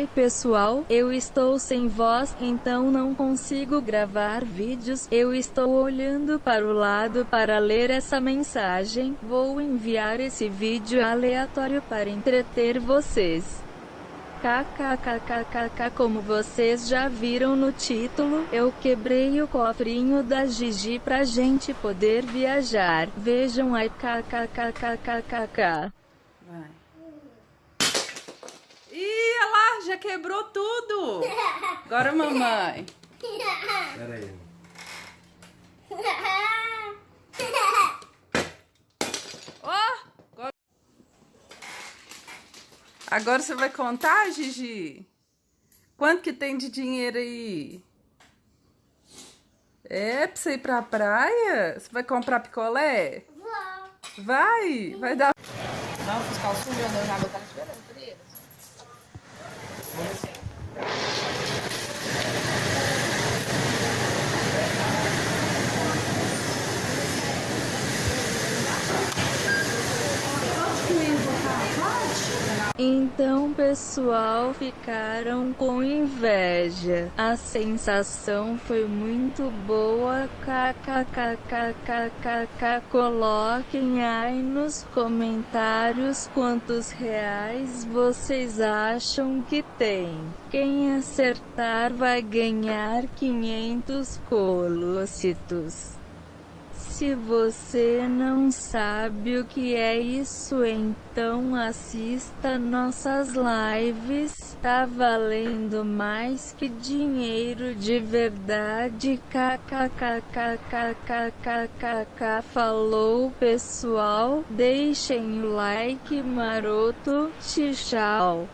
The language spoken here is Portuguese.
Oi pessoal, eu estou sem voz, então não consigo gravar vídeos. Eu estou olhando para o lado para ler essa mensagem. Vou enviar esse vídeo aleatório para entreter vocês. KKKKKK Como vocês já viram no título, eu quebrei o cofrinho da Gigi pra gente poder viajar. Vejam aí KKKKKK. Vai. Já quebrou tudo. Agora mamãe. Pera aí. Ó, agora... você vai contar, Gigi? Quanto que tem de dinheiro aí? É pra você ir pra praia? Você vai comprar picolé? Vai, vai dar. Não, fiscal sujo, andando na água, tá esperando por eles. Então pessoal ficaram com inveja. A sensação foi muito boa. KKKKKK. Coloquem aí nos comentários quantos reais vocês acham que tem. Quem acertar vai ganhar 500 colocitos. Se você não sabe o que é isso então assista nossas lives, tá valendo mais que dinheiro de verdade. Kkkkkkkk falou pessoal, deixem o like maroto, tchau.